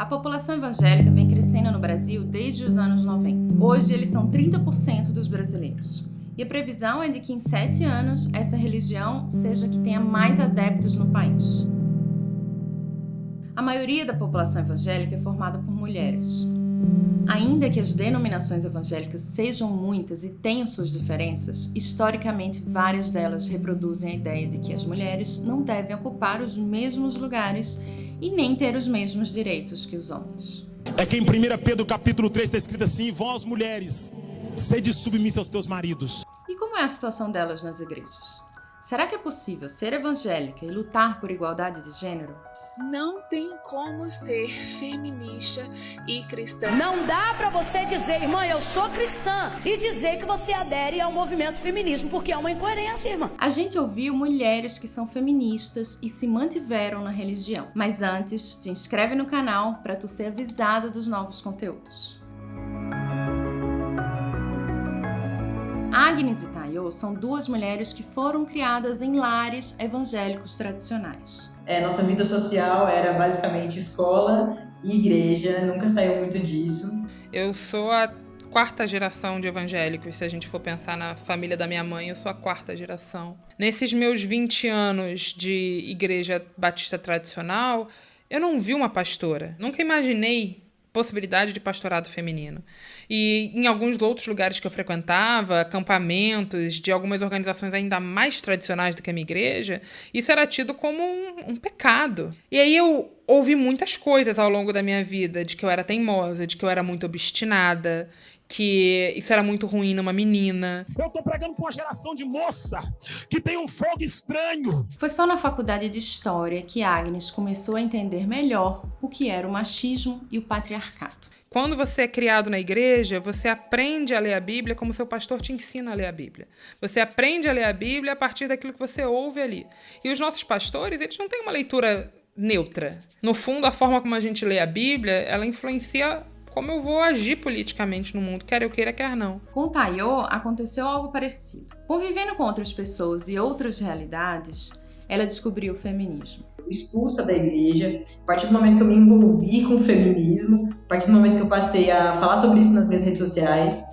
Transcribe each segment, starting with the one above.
A população evangélica vem crescendo no Brasil desde os anos 90. Hoje, eles são 30% dos brasileiros. E a previsão é de que em sete anos essa religião seja que tenha mais adeptos no país. A maioria da população evangélica é formada por mulheres. Ainda que as denominações evangélicas sejam muitas e tenham suas diferenças, historicamente várias delas reproduzem a ideia de que as mulheres não devem ocupar os mesmos lugares e nem ter os mesmos direitos que os homens. É que em 1 Pedro capítulo 3 está escrito assim: Vós mulheres, sede submissa aos teus maridos. E como é a situação delas nas igrejas? Será que é possível ser evangélica e lutar por igualdade de gênero? Não tem como ser feminista e cristã. Não dá para você dizer, irmã, eu sou cristã e dizer que você adere ao movimento feminismo, porque é uma incoerência, irmã. A gente ouviu mulheres que são feministas e se mantiveram na religião. Mas antes, te inscreve no canal para tu ser avisada dos novos conteúdos. Agnes e São duas mulheres que foram criadas em lares evangélicos tradicionais. É, nossa vida social era basicamente escola e igreja, nunca saiu muito disso. Eu sou a quarta geração de evangélicos, se a gente for pensar na família da minha mãe, eu sou a quarta geração. Nesses meus 20 anos de igreja batista tradicional, eu não vi uma pastora. Nunca imaginei possibilidade de pastorado feminino. E em alguns outros lugares que eu frequentava, acampamentos de algumas organizações ainda mais tradicionais do que a minha igreja, isso era tido como um, um pecado. E aí eu ouvi muitas coisas ao longo da minha vida, de que eu era teimosa, de que eu era muito obstinada, que isso era muito ruim numa menina. Eu tô pregando com uma geração de moça que tem um fogo estranho. Foi só na faculdade de História que Agnes começou a entender melhor o que era o machismo e o patriarcado. Quando você é criado na igreja, você aprende a ler a Bíblia como seu pastor te ensina a ler a Bíblia. Você aprende a ler a Bíblia a partir daquilo que você ouve ali. E os nossos pastores, eles não têm uma leitura neutra. No fundo, a forma como a gente lê a Bíblia, ela influencia como eu vou agir politicamente no mundo, quer eu queira, quer não. Com Tayo, aconteceu algo parecido. Convivendo com outras pessoas e outras realidades, ela descobriu o feminismo. Expulsa da igreja, a partir do momento que eu me envolvi com o feminismo, a partir do momento que eu passei a falar sobre isso nas minhas redes sociais,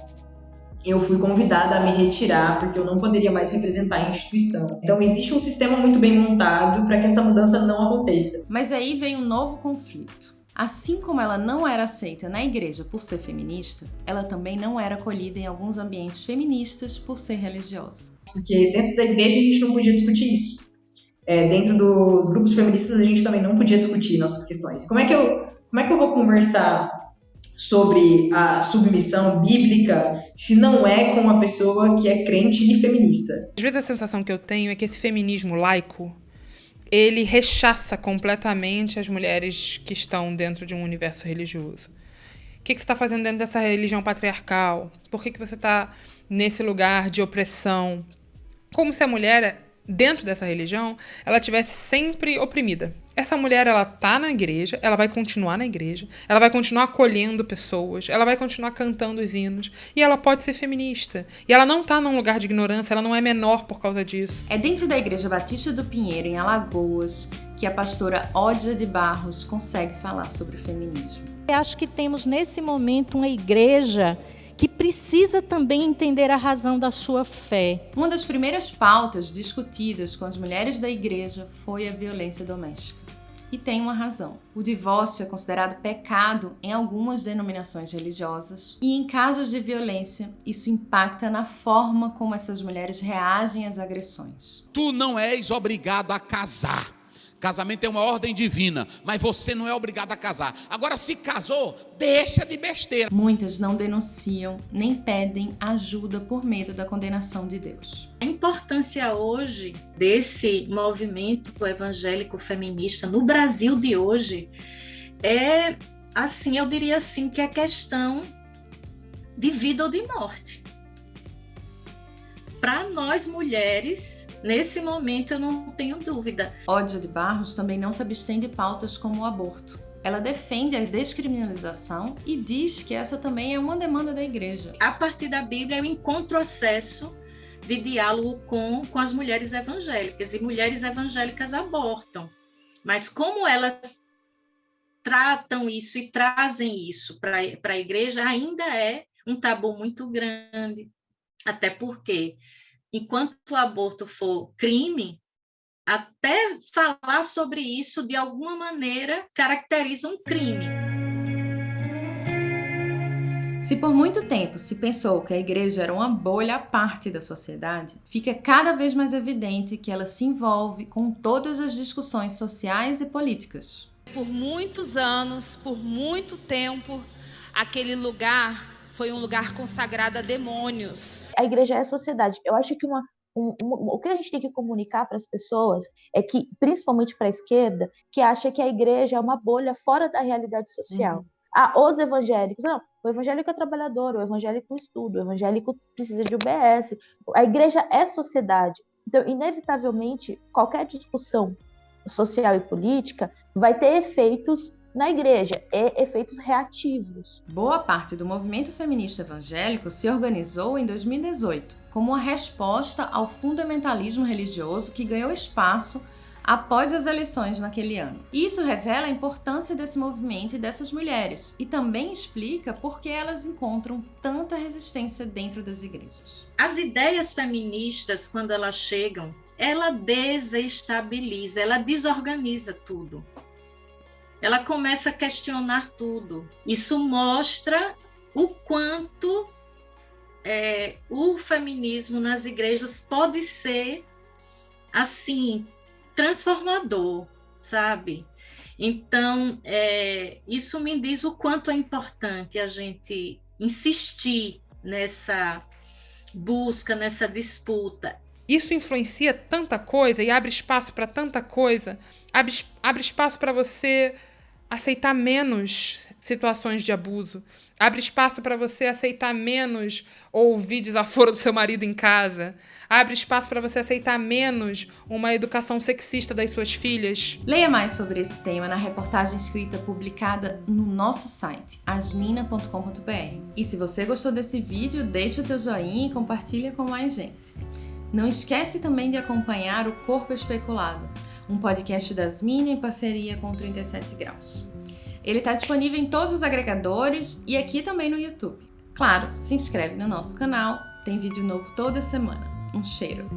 eu fui convidada a me retirar porque eu não poderia mais representar a instituição. Então existe um sistema muito bem montado para que essa mudança não aconteça. Mas aí vem um novo conflito. Assim como ela não era aceita na igreja por ser feminista, ela também não era acolhida em alguns ambientes feministas por ser religiosa. Porque dentro da igreja a gente não podia discutir isso. É, dentro dos grupos feministas a gente também não podia discutir nossas questões. Como é que eu, como é que eu vou conversar sobre a submissão bíblica se não é com uma pessoa que é crente e feminista? Às vezes a sensação que eu tenho é que esse feminismo laico ele rechaça completamente as mulheres que estão dentro de um universo religioso. O que, que você está fazendo dentro dessa religião patriarcal? Por que, que você está nesse lugar de opressão? Como se a mulher dentro dessa religião, ela tivesse sempre oprimida. Essa mulher, ela tá na igreja, ela vai continuar na igreja, ela vai continuar acolhendo pessoas, ela vai continuar cantando os hinos, e ela pode ser feminista. E ela não tá num lugar de ignorância, ela não é menor por causa disso. É dentro da Igreja Batista do Pinheiro, em Alagoas, que a pastora Ódia de Barros consegue falar sobre o feminismo. Eu acho que temos nesse momento uma igreja que precisa também entender a razão da sua fé. Uma das primeiras pautas discutidas com as mulheres da igreja foi a violência doméstica. E tem uma razão. O divórcio é considerado pecado em algumas denominações religiosas, e em casos de violência, isso impacta na forma como essas mulheres reagem às agressões. Tu não és obrigado a casar. Casamento é uma ordem divina, mas você não é obrigado a casar. Agora, se casou, deixa de besteira. Muitas não denunciam nem pedem ajuda por medo da condenação de Deus. A importância hoje desse movimento evangélico feminista no Brasil de hoje é, assim, eu diria assim, que é questão de vida ou de morte. Para nós mulheres, Nesse momento eu não tenho dúvida. Ódia de Barros também não se abstém de pautas como o aborto. Ela defende a descriminalização e diz que essa também é uma demanda da igreja. A partir da Bíblia eu encontro acesso de diálogo com, com as mulheres evangélicas e mulheres evangélicas abortam. Mas como elas tratam isso e trazem isso para a igreja, ainda é um tabu muito grande. Até porque, enquanto o aborto for crime, até falar sobre isso de alguma maneira caracteriza um crime. Se por muito tempo se pensou que a igreja era uma bolha à parte da sociedade, fica cada vez mais evidente que ela se envolve com todas as discussões sociais e políticas. Por muitos anos, por muito tempo, aquele lugar foi um lugar consagrado a demônios. A igreja é a sociedade. Eu acho que uma, um, um, o que a gente tem que comunicar para as pessoas é que, principalmente para a esquerda, que acha que a igreja é uma bolha fora da realidade social. Uhum. Ah, os evangélicos. Não, o evangélico é trabalhador, o evangélico estuda, o evangélico precisa de UBS. A igreja é sociedade. Então, inevitavelmente, qualquer discussão social e política vai ter efeitos na igreja, e efeitos reativos. Boa parte do movimento feminista evangélico se organizou em 2018 como uma resposta ao fundamentalismo religioso que ganhou espaço após as eleições naquele ano. Isso revela a importância desse movimento e dessas mulheres e também explica por que elas encontram tanta resistência dentro das igrejas. As ideias feministas, quando elas chegam, ela desestabiliza, ela desorganiza tudo. Ela começa a questionar tudo. Isso mostra o quanto é, o feminismo nas igrejas pode ser assim transformador, sabe? Então, é, isso me diz o quanto é importante a gente insistir nessa busca, nessa disputa. Isso influencia tanta coisa e abre espaço para tanta coisa, abre, abre espaço para você aceitar menos situações de abuso, abre espaço para você aceitar menos ouvir desaforo do seu marido em casa, abre espaço para você aceitar menos uma educação sexista das suas filhas. Leia mais sobre esse tema na reportagem escrita publicada no nosso site, asmina.com.br. E se você gostou desse vídeo, deixa o teu joinha e compartilha com mais gente. Não esquece também de acompanhar o Corpo Especulado, um podcast das Mina em parceria com 37 Graus. Ele está disponível em todos os agregadores e aqui também no YouTube. Claro, se inscreve no nosso canal, tem vídeo novo toda semana. Um cheiro!